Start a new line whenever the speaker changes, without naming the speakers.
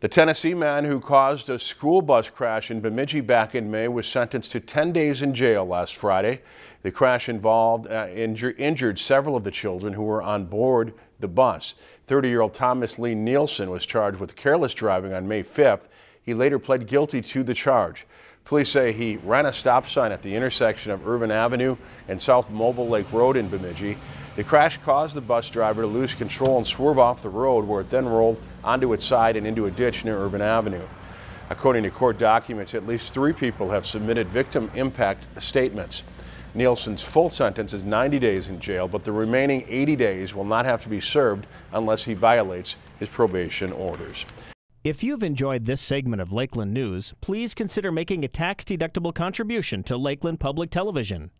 The Tennessee man who caused a school bus crash in Bemidji back in May was sentenced to 10 days in jail last Friday. The crash involved uh, injur injured several of the children who were on board the bus. 30-year-old Thomas Lee Nielsen was charged with careless driving on May 5th. He later pled guilty to the charge. Police say he ran a stop sign at the intersection of Irvine Avenue and South Movil Lake Road in Bemidji. The crash caused the bus driver to lose control and swerve off the road where it then rolled onto its side and into a ditch near Irvine Avenue. According to court documents, at least three people have submitted victim impact statements. Nielsen's full sentence is 90 days in jail, but the remaining 80 days will not have to be served unless he violates his probation orders.
If you've enjoyed this segment of Lakeland News, please consider making a tax-deductible contribution to Lakeland Public Television.